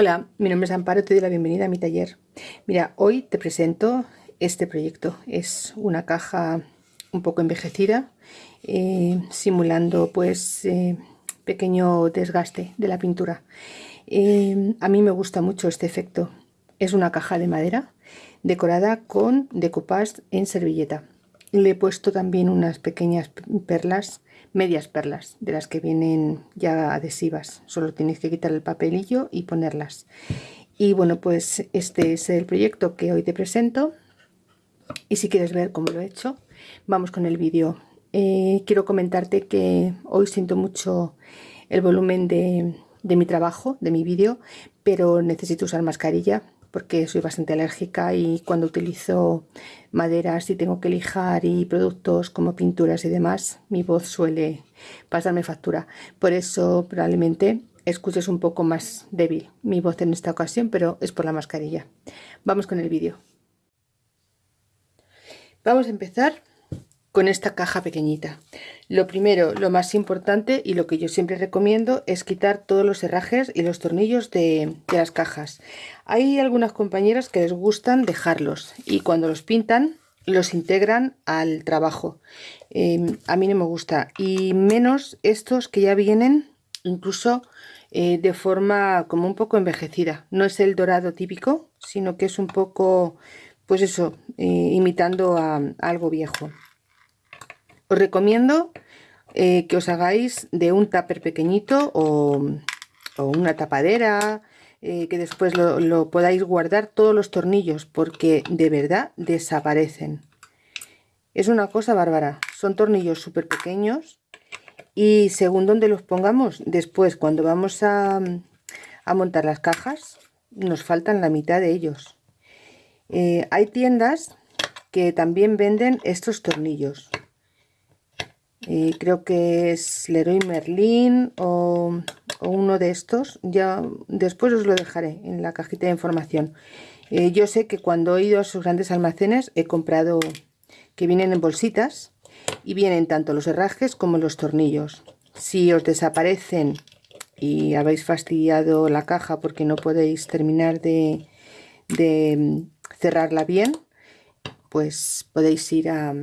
Hola, mi nombre es Amparo, te doy la bienvenida a mi taller. Mira, hoy te presento este proyecto. Es una caja un poco envejecida, eh, simulando pues eh, pequeño desgaste de la pintura. Eh, a mí me gusta mucho este efecto. Es una caja de madera decorada con decoupage en servilleta. Le he puesto también unas pequeñas perlas medias perlas de las que vienen ya adhesivas. Solo tienes que quitar el papelillo y ponerlas. Y bueno pues este es el proyecto que hoy te presento. Y si quieres ver cómo lo he hecho vamos con el vídeo. Eh, quiero comentarte que hoy siento mucho el volumen de, de mi trabajo de mi vídeo pero necesito usar mascarilla porque soy bastante alérgica y cuando utilizo maderas y tengo que lijar y productos como pinturas y demás, mi voz suele pasarme factura. Por eso probablemente escuches un poco más débil mi voz en esta ocasión, pero es por la mascarilla. Vamos con el vídeo. Vamos a empezar con esta caja pequeñita. Lo primero, lo más importante y lo que yo siempre recomiendo es quitar todos los herrajes y los tornillos de, las cajas. Hay algunas compañeras que les gustan dejarlos y cuando los pintan los integran al trabajo. Em, a mí no me gusta y menos estos que ya vienen incluso eh, de forma como un poco envejecida. No es el dorado típico, sino que es un poco, pues eso, eh, imitando a algo viejo. Os recomiendo eh, que os hagáis de un tupper pequeñito o, una tapadera, eh, que después lo, podáis guardar todos los tornillos porque de verdad desaparecen. Es una cosa bárbara, son tornillos súper pequeños y según donde los pongamos, después cuando vamos a, montar las cajas, nos faltan la mitad de ellos. Eh, hay tiendas que también venden estos tornillos creo que es Leroy Merlin o, uno de estos. Ya después os lo dejaré en la cajita de información. Eh, yo sé que cuando he ido a sus grandes almacenes he comprado que vienen en bolsitas y vienen tanto los herrajes como los tornillos. Si os desaparecen y habéis fastidiado la caja porque no podéis terminar de, de mm, cerrarla bien pues podéis ir a,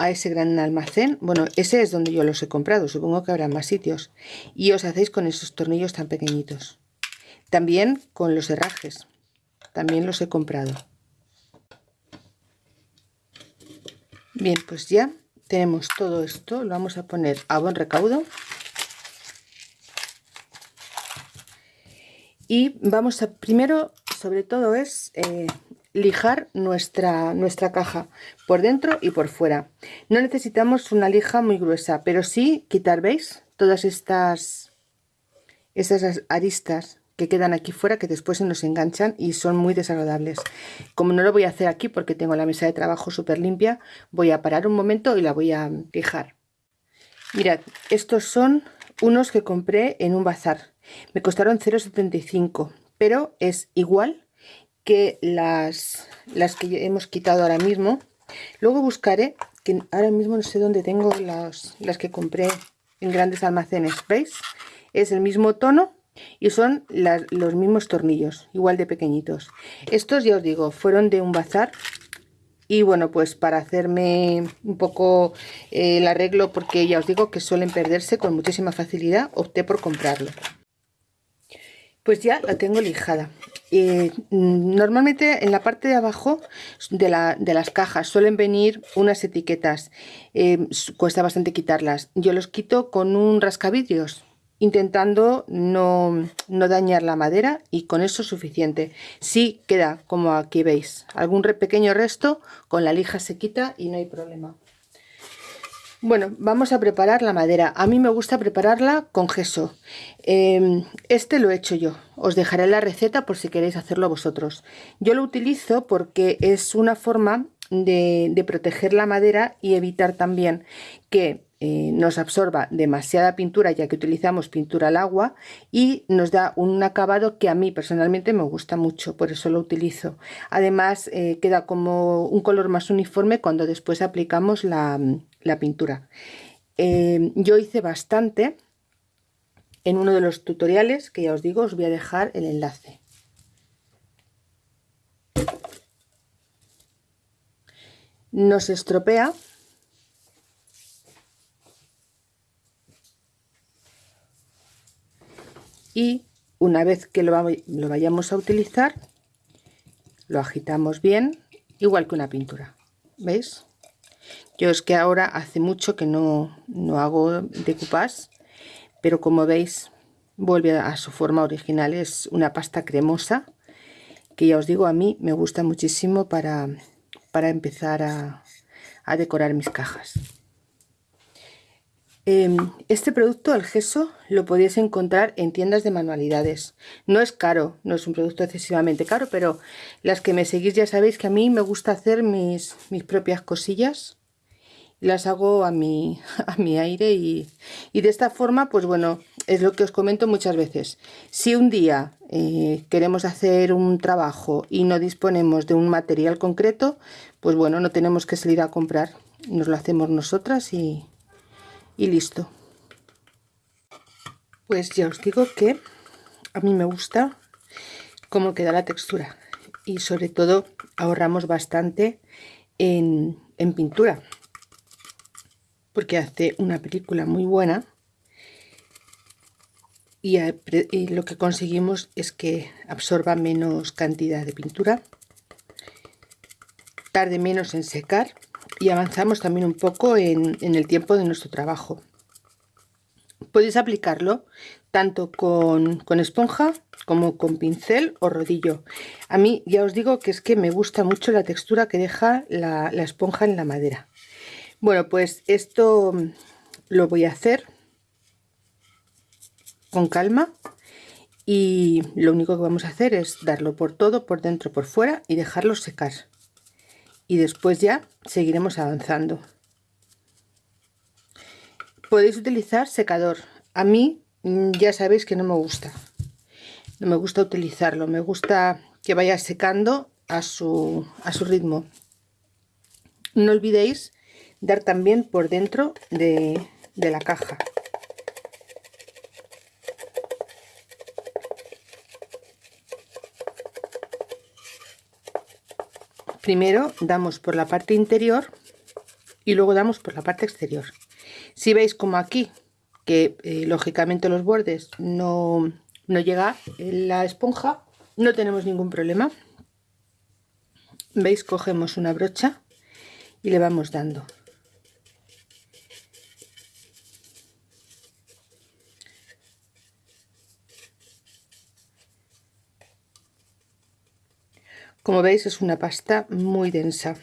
a ese gran almacén, bueno, ese es donde yo los he comprado, supongo que habrá más sitios, y os hacéis con esos tornillos tan pequeñitos. También con los herrajes, también los he comprado. Bien, pues ya tenemos todo esto, lo vamos a poner a buen recaudo. Y vamos a, primero, sobre todo es eh, lijar nuestra, nuestra caja por dentro y por fuera. No necesitamos una lija muy gruesa, pero sí quitar, ¿veis? Todas estas, estas aristas que quedan aquí fuera que después se nos enganchan y son muy desagradables. Como no lo voy a hacer aquí porque tengo la mesa de trabajo súper limpia, voy a parar un momento y la voy a lijar. Mirad, estos son unos que compré en un bazar. Me costaron 0,75, pero es igual que las, las que hemos quitado ahora mismo. Luego buscaré, que ahora mismo no sé dónde tengo las, las que compré en grandes almacenes, ¿veis? Es el mismo tono y son los mismos tornillos, igual de pequeñitos. Estos, ya os digo, fueron de un bazar y bueno, pues para hacerme un poco eh, el arreglo, porque ya os digo que suelen perderse con muchísima facilidad, opté por comprarlo. Pues ya la tengo lijada. Eh, normalmente en la parte de abajo de, las cajas suelen venir unas etiquetas. Eh, cuesta bastante quitarlas. Yo los quito con un rascavidrios intentando no, no, dañar la madera y con eso es suficiente. Sí queda como aquí veis, algún pequeño resto, con la lija se quita y no hay problema. Bueno, vamos a preparar la madera. A mí me gusta prepararla con gesso. Em, este lo he hecho yo. Os dejaré la receta por si queréis hacerlo vosotros. Yo lo utilizo porque es una forma de, proteger la madera y evitar también que eh, nos absorba demasiada pintura ya que utilizamos pintura al agua y nos da un acabado que a mí personalmente me gusta mucho, por eso lo utilizo. Además eh, queda como un color más uniforme cuando después aplicamos la, pintura. Eh, yo hice bastante en uno de los tutoriales que ya os digo os voy a dejar el enlace. No se estropea. Y una vez que lo, lo vayamos a utilizar lo agitamos bien igual que una pintura. Veis yo es que ahora hace mucho que no, no hago decoupage pero como veis vuelve a su forma original es una pasta cremosa que ya os digo a mí me gusta muchísimo para, para empezar a, a decorar mis cajas Em, este producto, el gesso, lo podéis encontrar en tiendas de manualidades. No es caro, no es un producto excesivamente caro, pero las que me seguís ya sabéis que a mí me gusta hacer mis, mis propias cosillas. Las hago a mi, a mi aire y, de esta forma, pues bueno, es lo que os comento muchas veces. Si un día eh, queremos hacer un trabajo y no disponemos de un material concreto, pues bueno, no tenemos que salir a comprar. Nos lo hacemos nosotras y, y listo pues ya os digo que a mí me gusta cómo queda la textura y sobre todo ahorramos bastante en, pintura porque hace una película muy buena y, y, lo que conseguimos es que absorba menos cantidad de pintura tarde menos en secar y avanzamos también un poco en, el tiempo de nuestro trabajo. Podéis aplicarlo tanto con, esponja como con pincel o rodillo. A mí ya os digo que es que me gusta mucho la textura que deja la, esponja en la madera. Bueno, pues esto lo voy a hacer con calma y lo único que vamos a hacer es darlo por todo, por dentro, por fuera y dejarlo secar y después ya seguiremos avanzando. Podéis utilizar secador. A mí mm, ya sabéis que no me gusta. No me gusta utilizarlo. Me gusta que vaya secando a su, a su ritmo. No olvidéis dar también por dentro de, la caja. primero damos por la parte interior y luego damos por la parte exterior. Si veis como aquí que eh, lógicamente los bordes no, no llega la esponja no tenemos ningún problema. Veis cogemos una brocha y le vamos dando Como veis es una pasta muy densa.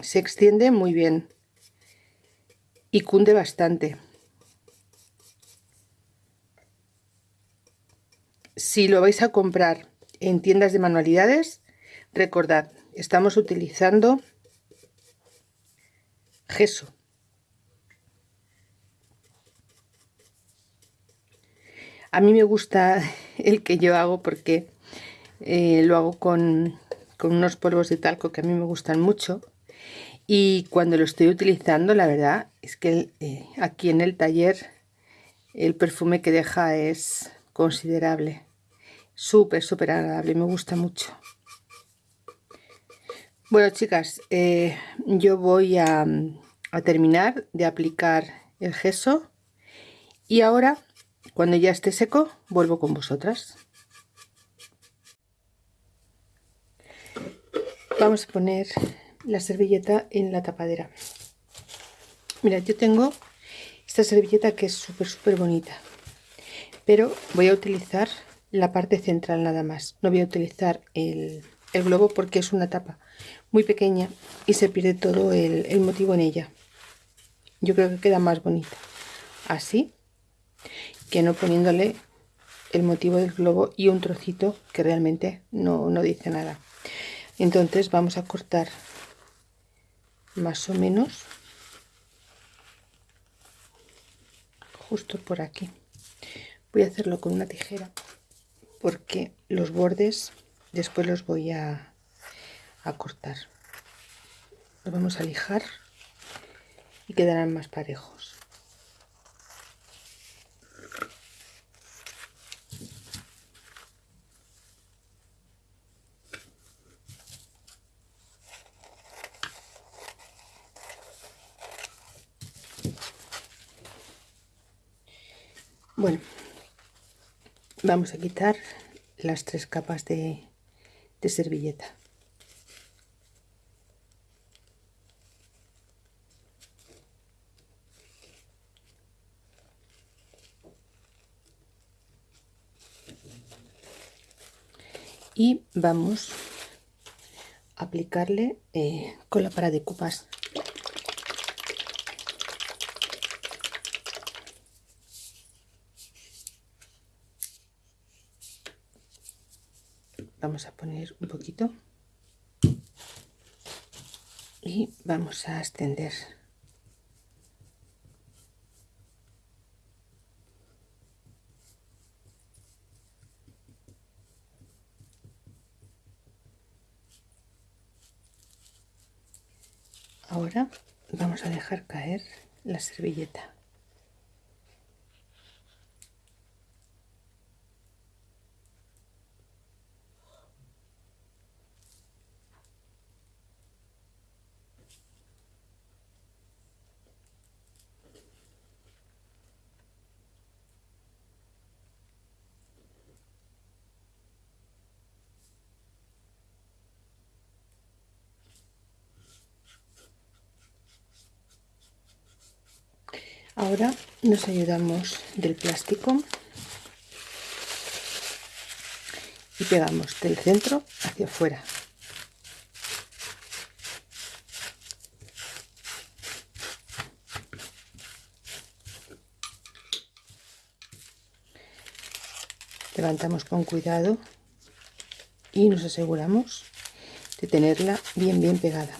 Se extiende muy bien y cunde bastante. Si lo vais a comprar en tiendas de manualidades, recordad, estamos utilizando gesso. A mí me gusta el que yo hago porque eh, lo hago con con unos polvos de talco que a mí me gustan mucho. Y cuando lo estoy utilizando la verdad es que eh, aquí en el taller el perfume que deja es considerable. Súper súper agradable me gusta mucho. Bueno chicas eh, yo voy a, a terminar de aplicar el gesso. Y ahora cuando ya esté seco vuelvo con vosotras vamos a poner la servilleta en la tapadera. Mira yo tengo esta servilleta que es súper súper bonita pero voy a utilizar la parte central nada más. No voy a utilizar el, globo porque es una tapa muy pequeña y se pierde todo el, el motivo en ella. Yo creo que queda más bonita así que no poniéndole el motivo del globo y un trocito que realmente no, no dice nada entonces vamos a cortar más o menos justo por aquí. Voy a hacerlo con una tijera porque los bordes después los voy a, a cortar. Los vamos a lijar y quedarán más parejos bueno vamos a quitar las tres capas de, servilleta. Y vamos a aplicarle eh, con la para de copas vamos a poner un poquito. Y vamos a extender. Ahora vamos a dejar caer la servilleta ahora nos ayudamos del plástico y pegamos del centro hacia afuera. Levantamos con cuidado y nos aseguramos de tenerla bien bien pegada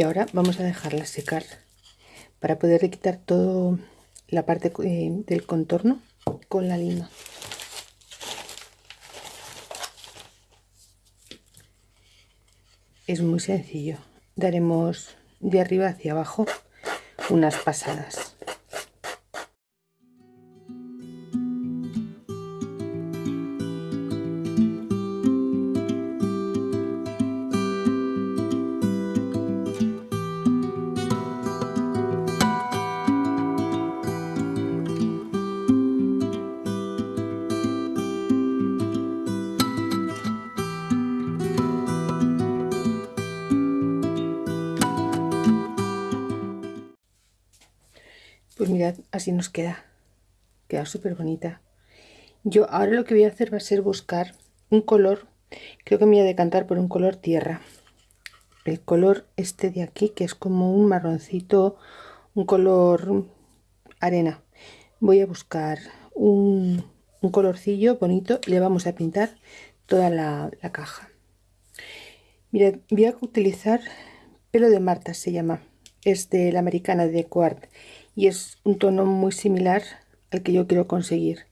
y ahora vamos a dejarla secar para poder quitar toda la parte eh, del contorno con la lima. Es muy sencillo. Daremos de arriba hacia abajo unas pasadas mirad así nos queda. Queda súper bonita yo ahora lo que voy a hacer va a ser buscar un color creo que me voy a decantar por un color tierra. El color este de aquí que es como un marroncito un color arena. Voy a buscar un, colorcillo bonito y le vamos a pintar toda la, la caja. Mirad voy a utilizar pelo de Marta se llama. Es de la americana de Quart y es un tono muy similar al que yo quiero conseguir.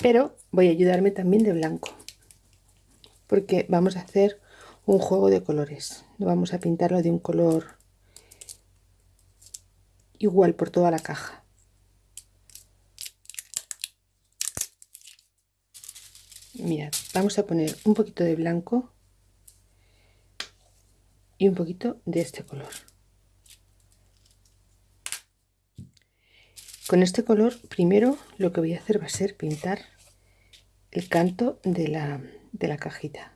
Pero voy a ayudarme también de blanco porque vamos a hacer un juego de colores. No vamos a pintarlo de un color igual por toda la caja. Mirad vamos a poner un poquito de blanco y un poquito de este color Con este color primero lo que voy a hacer va a ser pintar el canto de la, de la cajita.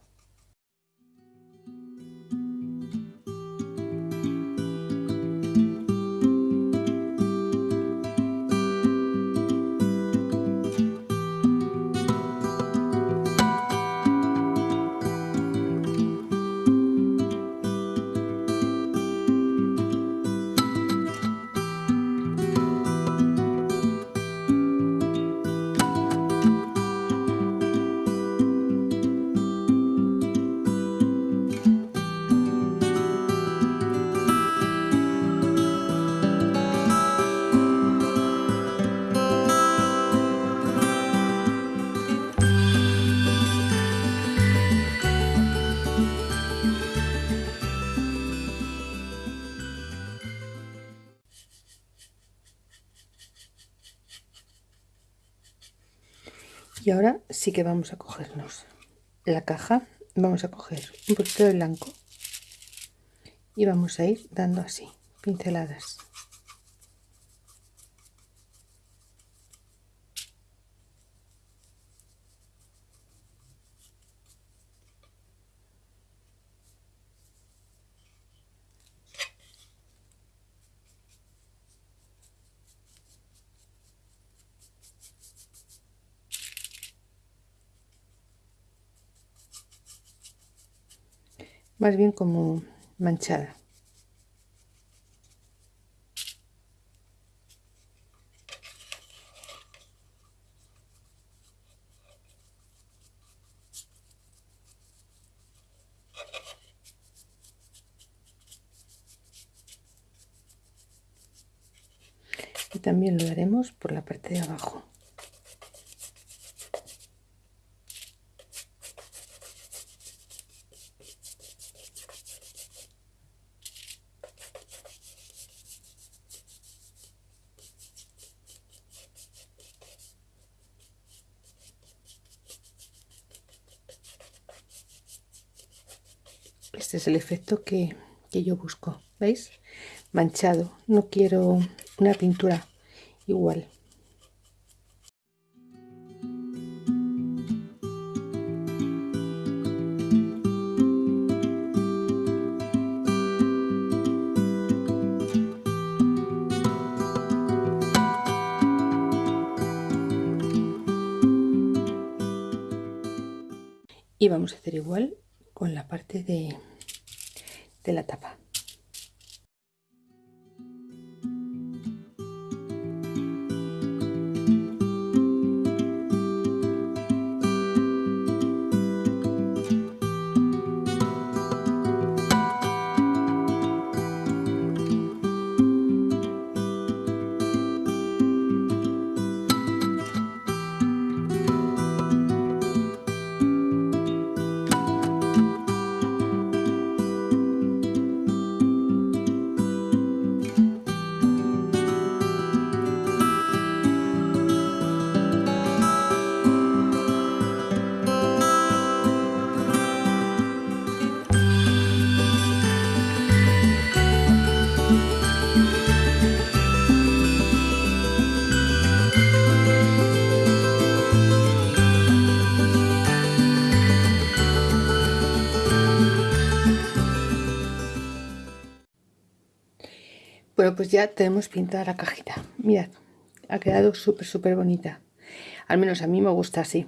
Y ahora sí que vamos a cogernos la caja. Vamos a coger un poquito de blanco. Y vamos a ir dando así pinceladas más bien como manchada y también lo haremos por la parte de abajo este es el efecto que, yo busco veis manchado no quiero una pintura igual. Y vamos a hacer igual con la parte de, de la tapa Pues ya tenemos pintada la cajita. Mirad, ha quedado súper, súper bonita. Al menos a mí me gusta así.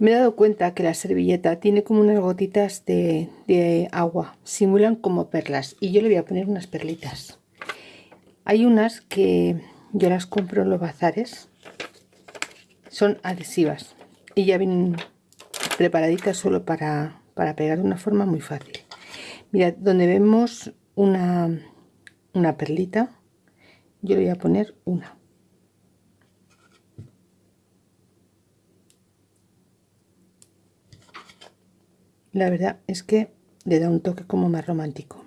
Me he dado cuenta que la servilleta tiene como unas gotitas de, de agua. Simulan como perlas. Y yo le voy a poner unas perlitas. Hay unas que yo las compro en los bazares. Son adhesivas. Y ya vienen preparaditas solo para, para pegar de una forma muy fácil. Mirad, donde vemos una una perlita yo voy a poner una. La verdad es que le da un toque como más romántico.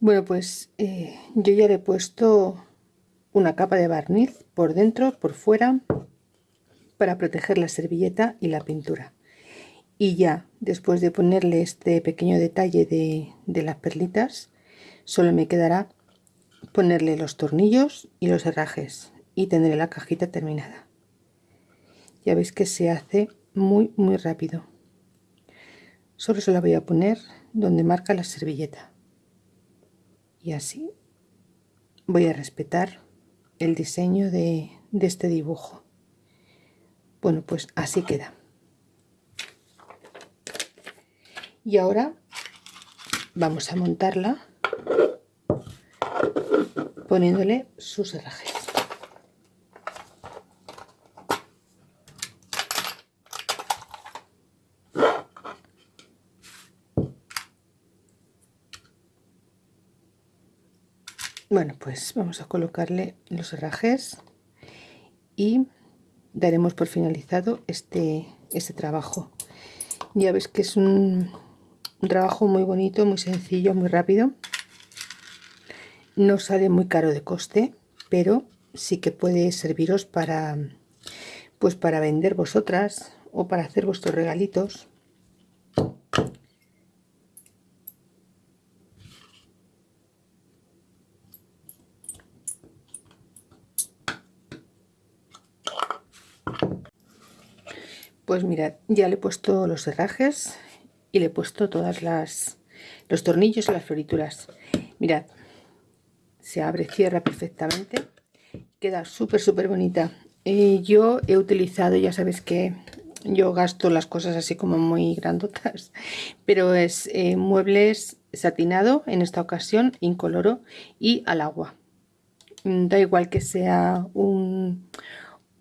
Bueno pues eh, yo ya le he puesto una capa de barniz por dentro, por fuera, para proteger la servilleta y la pintura. Y ya, después de ponerle este pequeño detalle de, las perlitas, solo me quedará ponerle los tornillos y los herrajes y tendré la cajita terminada. Ya veis que se hace muy muy rápido. Solo se la voy a poner donde marca la servilleta. Y así voy a respetar el diseño de, este dibujo. Bueno, pues así queda. Y ahora vamos a montarla poniéndole sus herrajes. Bueno pues vamos a colocarle los herrajes y daremos por finalizado este este trabajo ya ves que es un, trabajo muy bonito muy sencillo muy rápido no sale muy caro de coste, pero sí que puede serviros para pues para vender vosotras o para hacer vuestros regalitos. Pues mirad, ya le he puesto los herrajes y le he puesto todas las los tornillos y las florituras. Mirad, se abre, cierra perfectamente. Queda súper, súper bonita. Eh, yo he utilizado, ya sabes que yo gasto las cosas así como muy grandotas, pero es eh, muebles satinado en esta ocasión, incoloro y al agua. Mm, da igual que sea un,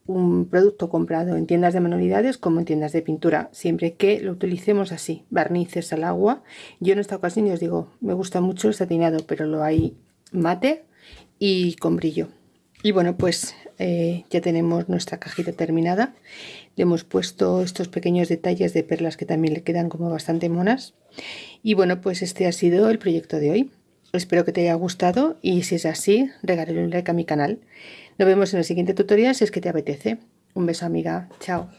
un producto comprado en tiendas de manualidades como en tiendas de pintura, siempre que lo utilicemos así, barnices al agua. Yo en esta ocasión os digo, me gusta mucho el satinado, pero lo hay mate y con brillo. Y bueno, pues eh, ya tenemos nuestra cajita terminada. Le hemos puesto estos pequeños detalles de perlas que también le quedan como bastante monas. Y bueno, pues este ha sido el proyecto de hoy. Espero que te haya gustado y si es así, regálale un like a mi canal. Nos vemos en el siguiente tutorial si es que te apetece. Un beso amiga, chao.